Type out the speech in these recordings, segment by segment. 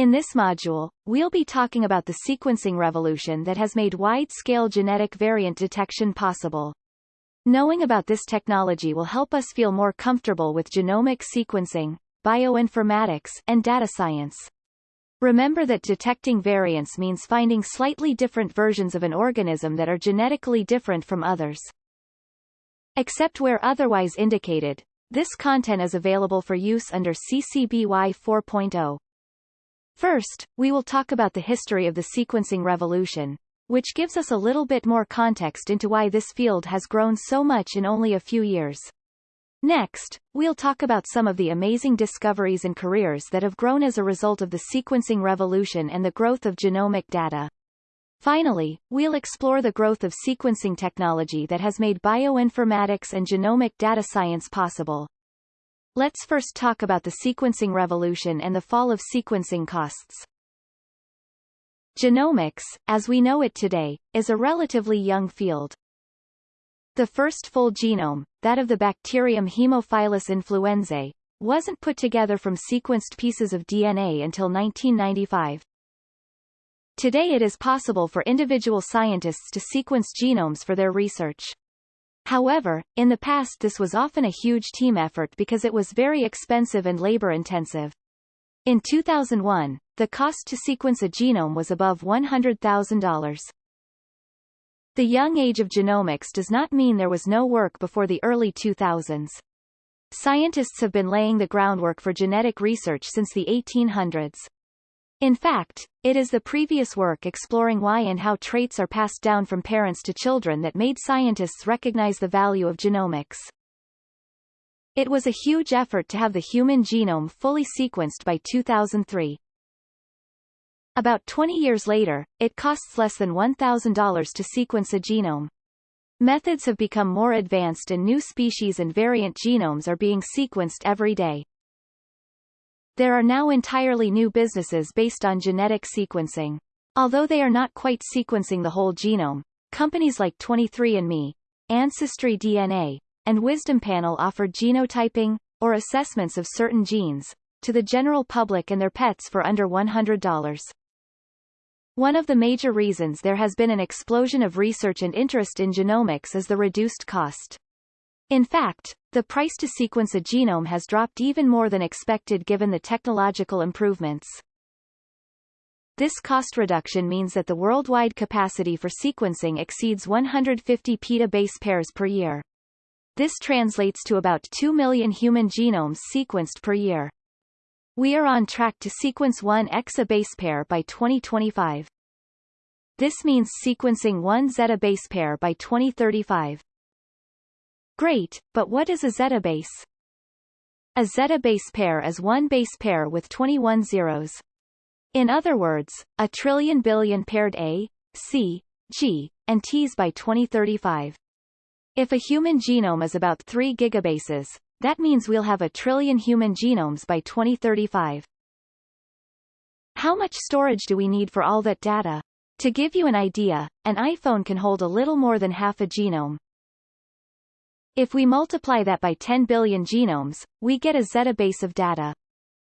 In this module, we'll be talking about the sequencing revolution that has made wide-scale genetic variant detection possible. Knowing about this technology will help us feel more comfortable with genomic sequencing, bioinformatics, and data science. Remember that detecting variants means finding slightly different versions of an organism that are genetically different from others. Except where otherwise indicated, this content is available for use under CC BY 4.0. First, we will talk about the history of the sequencing revolution, which gives us a little bit more context into why this field has grown so much in only a few years. Next, we'll talk about some of the amazing discoveries and careers that have grown as a result of the sequencing revolution and the growth of genomic data. Finally, we'll explore the growth of sequencing technology that has made bioinformatics and genomic data science possible. Let's first talk about the sequencing revolution and the fall of sequencing costs. Genomics, as we know it today, is a relatively young field. The first full genome, that of the bacterium Haemophilus influenzae, wasn't put together from sequenced pieces of DNA until 1995. Today it is possible for individual scientists to sequence genomes for their research. However, in the past this was often a huge team effort because it was very expensive and labor-intensive. In 2001, the cost to sequence a genome was above $100,000. The young age of genomics does not mean there was no work before the early 2000s. Scientists have been laying the groundwork for genetic research since the 1800s. In fact, it is the previous work exploring why and how traits are passed down from parents to children that made scientists recognize the value of genomics. It was a huge effort to have the human genome fully sequenced by 2003. About 20 years later, it costs less than $1,000 to sequence a genome. Methods have become more advanced and new species and variant genomes are being sequenced every day. There are now entirely new businesses based on genetic sequencing. Although they are not quite sequencing the whole genome, companies like 23andMe, Ancestry DNA, and Wisdom Panel offer genotyping, or assessments of certain genes, to the general public and their pets for under $100. One of the major reasons there has been an explosion of research and interest in genomics is the reduced cost. In fact, the price to sequence a genome has dropped even more than expected given the technological improvements. This cost reduction means that the worldwide capacity for sequencing exceeds 150 peta base pairs per year. This translates to about 2 million human genomes sequenced per year. We are on track to sequence one EXA base pair by 2025. This means sequencing one zetta base pair by 2035. Great, but what is a zetta base? A zetta base pair is one base pair with 21 zeros. In other words, a trillion billion paired A, C, G, and Ts by 2035. If a human genome is about 3 gigabases, that means we'll have a trillion human genomes by 2035. How much storage do we need for all that data? To give you an idea, an iPhone can hold a little more than half a genome. If we multiply that by 10 billion genomes, we get a zettabase of data.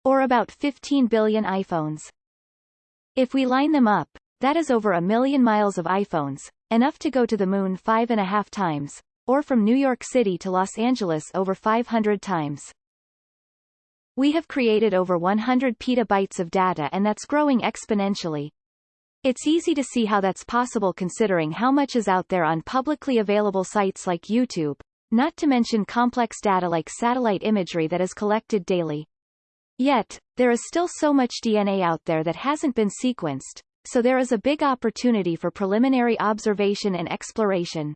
Or about 15 billion iPhones. If we line them up, that is over a million miles of iPhones, enough to go to the moon five and a half times, or from New York City to Los Angeles over 500 times. We have created over 100 petabytes of data and that's growing exponentially. It's easy to see how that's possible considering how much is out there on publicly available sites like YouTube, not to mention complex data like satellite imagery that is collected daily. Yet, there is still so much DNA out there that hasn't been sequenced, so there is a big opportunity for preliminary observation and exploration.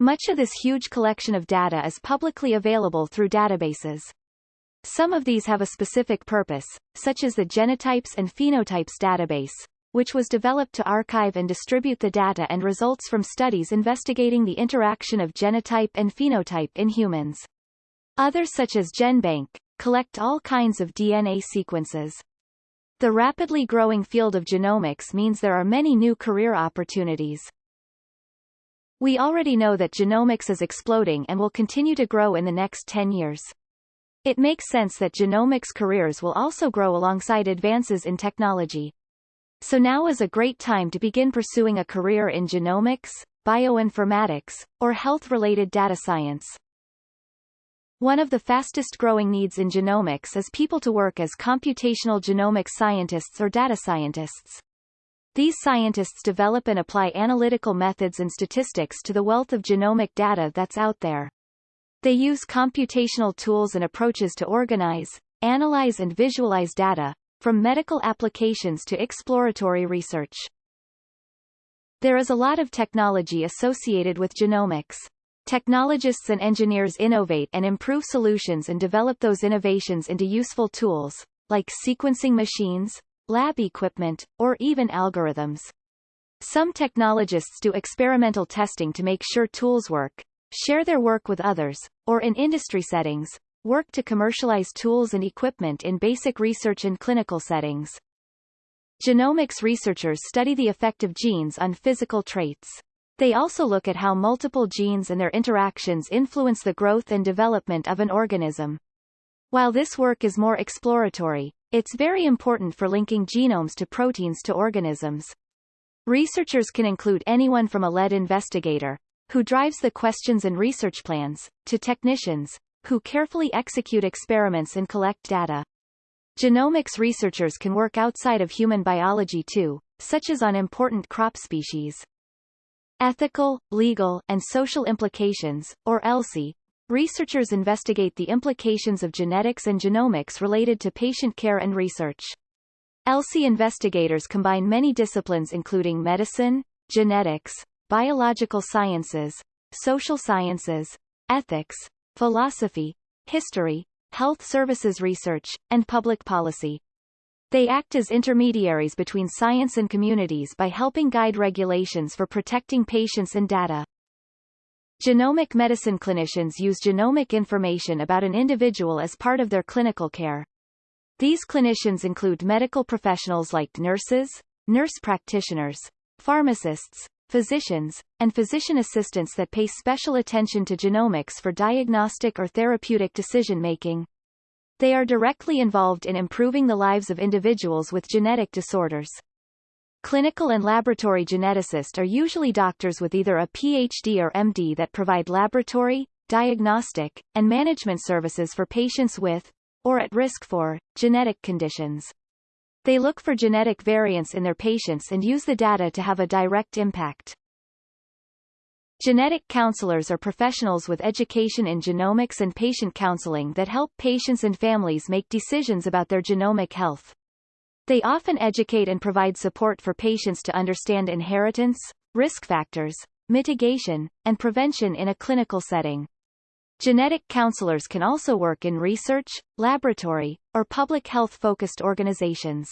Much of this huge collection of data is publicly available through databases. Some of these have a specific purpose, such as the Genotypes and Phenotypes database, which was developed to archive and distribute the data and results from studies investigating the interaction of genotype and phenotype in humans. Others such as GenBank, collect all kinds of DNA sequences. The rapidly growing field of genomics means there are many new career opportunities. We already know that genomics is exploding and will continue to grow in the next 10 years. It makes sense that genomics careers will also grow alongside advances in technology. So now is a great time to begin pursuing a career in genomics, bioinformatics, or health-related data science. One of the fastest growing needs in genomics is people to work as computational genomics scientists or data scientists. These scientists develop and apply analytical methods and statistics to the wealth of genomic data that's out there. They use computational tools and approaches to organize, analyze and visualize data, from medical applications to exploratory research. There is a lot of technology associated with genomics. Technologists and engineers innovate and improve solutions and develop those innovations into useful tools, like sequencing machines, lab equipment, or even algorithms. Some technologists do experimental testing to make sure tools work, share their work with others, or in industry settings, work to commercialize tools and equipment in basic research and clinical settings. Genomics researchers study the effect of genes on physical traits. They also look at how multiple genes and their interactions influence the growth and development of an organism. While this work is more exploratory, it's very important for linking genomes to proteins to organisms. Researchers can include anyone from a lead investigator, who drives the questions and research plans, to technicians, who carefully execute experiments and collect data. Genomics researchers can work outside of human biology too, such as on important crop species. Ethical, legal, and social implications, or ELSI. Researchers investigate the implications of genetics and genomics related to patient care and research. ELSI investigators combine many disciplines including medicine, genetics, biological sciences, social sciences, ethics, philosophy, history, health services research, and public policy. They act as intermediaries between science and communities by helping guide regulations for protecting patients and data. Genomic medicine clinicians use genomic information about an individual as part of their clinical care. These clinicians include medical professionals like nurses, nurse practitioners, pharmacists, physicians, and physician assistants that pay special attention to genomics for diagnostic or therapeutic decision-making. They are directly involved in improving the lives of individuals with genetic disorders. Clinical and laboratory geneticists are usually doctors with either a PhD or MD that provide laboratory, diagnostic, and management services for patients with, or at risk for, genetic conditions. They look for genetic variants in their patients and use the data to have a direct impact. Genetic counselors are professionals with education in genomics and patient counseling that help patients and families make decisions about their genomic health. They often educate and provide support for patients to understand inheritance, risk factors, mitigation, and prevention in a clinical setting. Genetic counselors can also work in research, laboratory, or public health-focused organizations.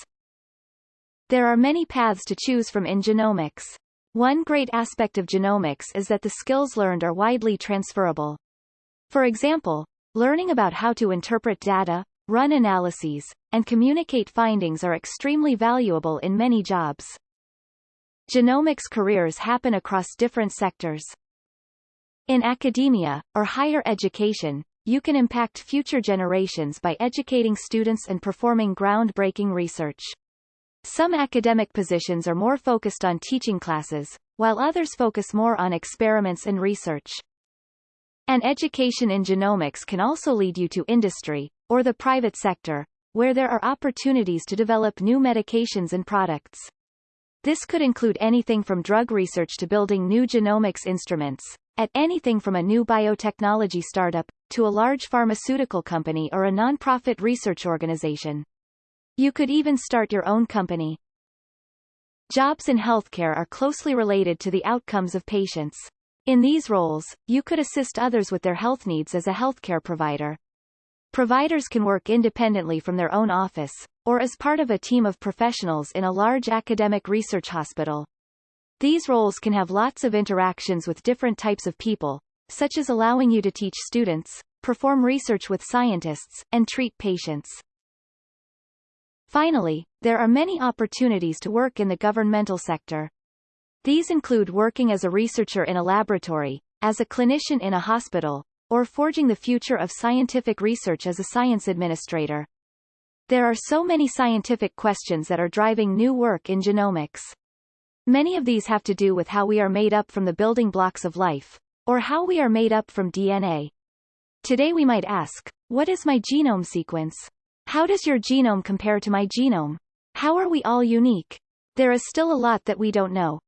There are many paths to choose from in genomics. One great aspect of genomics is that the skills learned are widely transferable. For example, learning about how to interpret data, run analyses, and communicate findings are extremely valuable in many jobs. Genomics careers happen across different sectors. In academia, or higher education, you can impact future generations by educating students and performing groundbreaking research. Some academic positions are more focused on teaching classes, while others focus more on experiments and research. An education in genomics can also lead you to industry, or the private sector, where there are opportunities to develop new medications and products. This could include anything from drug research to building new genomics instruments, at anything from a new biotechnology startup, to a large pharmaceutical company or a non-profit research organization. You could even start your own company. Jobs in healthcare are closely related to the outcomes of patients. In these roles, you could assist others with their health needs as a healthcare provider. Providers can work independently from their own office, or as part of a team of professionals in a large academic research hospital. These roles can have lots of interactions with different types of people, such as allowing you to teach students, perform research with scientists, and treat patients. Finally, there are many opportunities to work in the governmental sector. These include working as a researcher in a laboratory, as a clinician in a hospital, or forging the future of scientific research as a science administrator. There are so many scientific questions that are driving new work in genomics. Many of these have to do with how we are made up from the building blocks of life, or how we are made up from DNA. Today we might ask, what is my genome sequence? How does your genome compare to my genome? How are we all unique? There is still a lot that we don't know.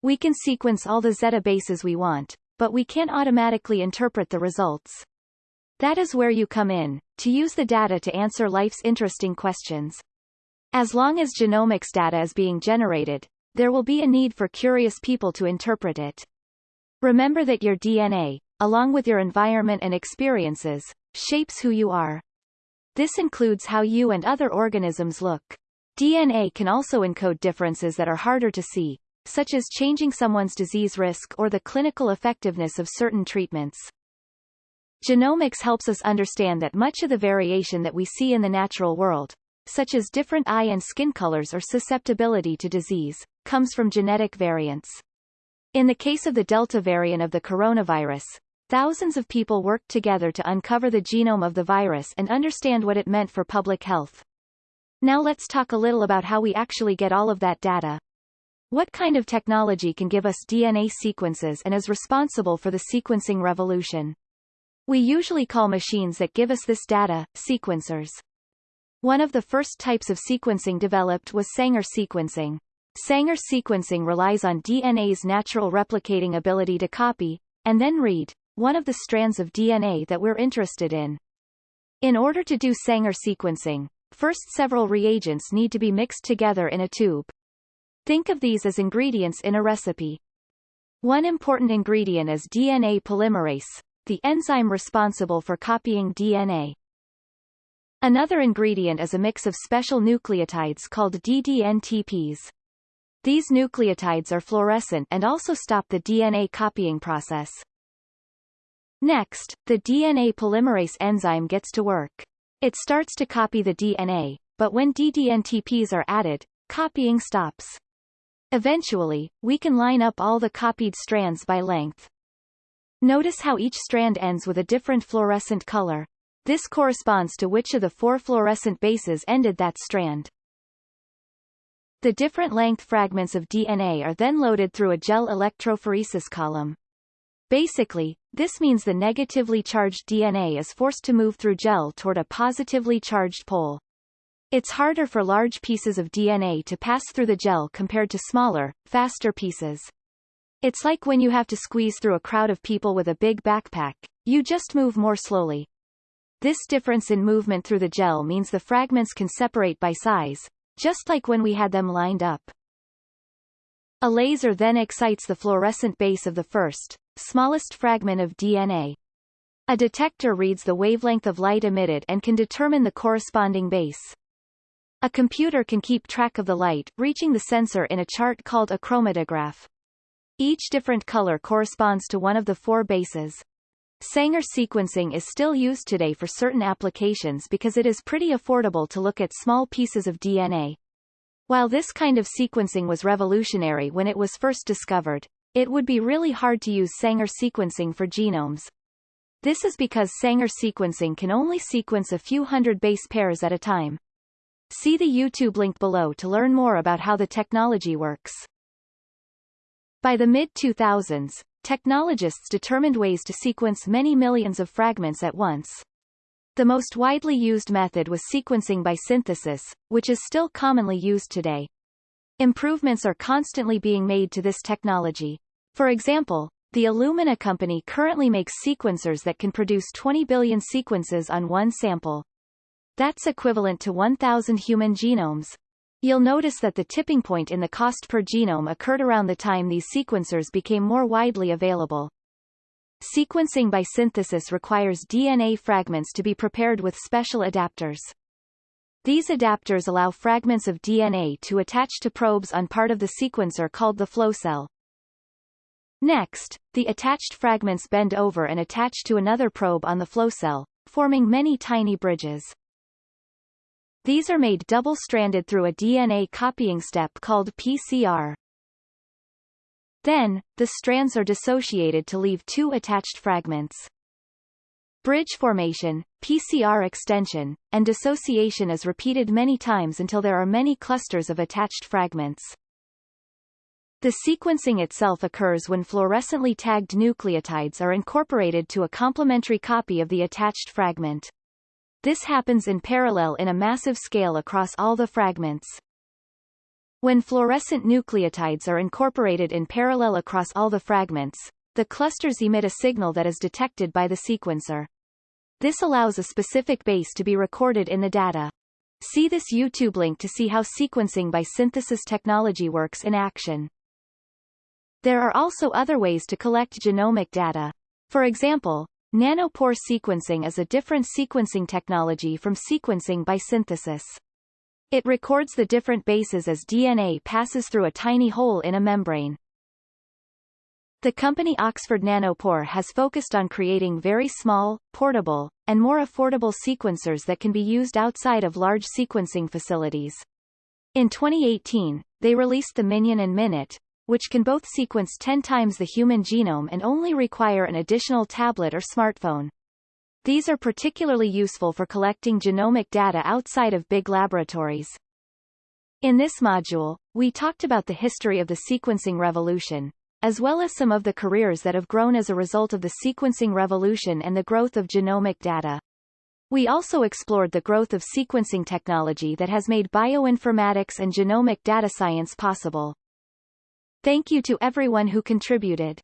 We can sequence all the zetta bases we want, but we can't automatically interpret the results. That is where you come in, to use the data to answer life's interesting questions. As long as genomics data is being generated, there will be a need for curious people to interpret it. Remember that your DNA, along with your environment and experiences, shapes who you are. This includes how you and other organisms look. DNA can also encode differences that are harder to see, such as changing someone's disease risk or the clinical effectiveness of certain treatments. Genomics helps us understand that much of the variation that we see in the natural world, such as different eye and skin colors or susceptibility to disease, comes from genetic variants. In the case of the Delta variant of the coronavirus, thousands of people worked together to uncover the genome of the virus and understand what it meant for public health. Now let's talk a little about how we actually get all of that data. What kind of technology can give us DNA sequences and is responsible for the sequencing revolution? We usually call machines that give us this data, sequencers. One of the first types of sequencing developed was Sanger sequencing. Sanger sequencing relies on DNA's natural replicating ability to copy, and then read, one of the strands of DNA that we're interested in. In order to do Sanger sequencing, first several reagents need to be mixed together in a tube. Think of these as ingredients in a recipe. One important ingredient is DNA polymerase, the enzyme responsible for copying DNA. Another ingredient is a mix of special nucleotides called DDNTPs. These nucleotides are fluorescent and also stop the DNA copying process. Next, the DNA polymerase enzyme gets to work. It starts to copy the DNA, but when DDNTPs are added, copying stops. Eventually, we can line up all the copied strands by length. Notice how each strand ends with a different fluorescent color. This corresponds to which of the four fluorescent bases ended that strand. The different length fragments of DNA are then loaded through a gel electrophoresis column. Basically, this means the negatively charged DNA is forced to move through gel toward a positively charged pole. It's harder for large pieces of DNA to pass through the gel compared to smaller, faster pieces. It's like when you have to squeeze through a crowd of people with a big backpack, you just move more slowly. This difference in movement through the gel means the fragments can separate by size, just like when we had them lined up. A laser then excites the fluorescent base of the first, smallest fragment of DNA. A detector reads the wavelength of light emitted and can determine the corresponding base. A computer can keep track of the light reaching the sensor in a chart called a chromatograph. Each different color corresponds to one of the four bases. Sanger sequencing is still used today for certain applications because it is pretty affordable to look at small pieces of DNA. While this kind of sequencing was revolutionary when it was first discovered, it would be really hard to use Sanger sequencing for genomes. This is because Sanger sequencing can only sequence a few hundred base pairs at a time. See the YouTube link below to learn more about how the technology works. By the mid-2000s, technologists determined ways to sequence many millions of fragments at once. The most widely used method was sequencing by synthesis, which is still commonly used today. Improvements are constantly being made to this technology. For example, the Illumina company currently makes sequencers that can produce 20 billion sequences on one sample. That's equivalent to 1,000 human genomes. You'll notice that the tipping point in the cost per genome occurred around the time these sequencers became more widely available. Sequencing by synthesis requires DNA fragments to be prepared with special adapters. These adapters allow fragments of DNA to attach to probes on part of the sequencer called the flow cell. Next, the attached fragments bend over and attach to another probe on the flow cell, forming many tiny bridges. These are made double-stranded through a DNA copying step called PCR. Then, the strands are dissociated to leave two attached fragments. Bridge formation, PCR extension, and dissociation is repeated many times until there are many clusters of attached fragments. The sequencing itself occurs when fluorescently tagged nucleotides are incorporated to a complementary copy of the attached fragment. This happens in parallel in a massive scale across all the fragments. When fluorescent nucleotides are incorporated in parallel across all the fragments, the clusters emit a signal that is detected by the sequencer. This allows a specific base to be recorded in the data. See this YouTube link to see how sequencing by synthesis technology works in action. There are also other ways to collect genomic data. For example, nanopore sequencing is a different sequencing technology from sequencing by synthesis. It records the different bases as DNA passes through a tiny hole in a membrane. The company Oxford Nanopore has focused on creating very small, portable, and more affordable sequencers that can be used outside of large sequencing facilities. In 2018, they released the MinION and MinIT, which can both sequence 10 times the human genome and only require an additional tablet or smartphone. These are particularly useful for collecting genomic data outside of big laboratories. In this module, we talked about the history of the sequencing revolution, as well as some of the careers that have grown as a result of the sequencing revolution and the growth of genomic data. We also explored the growth of sequencing technology that has made bioinformatics and genomic data science possible. Thank you to everyone who contributed.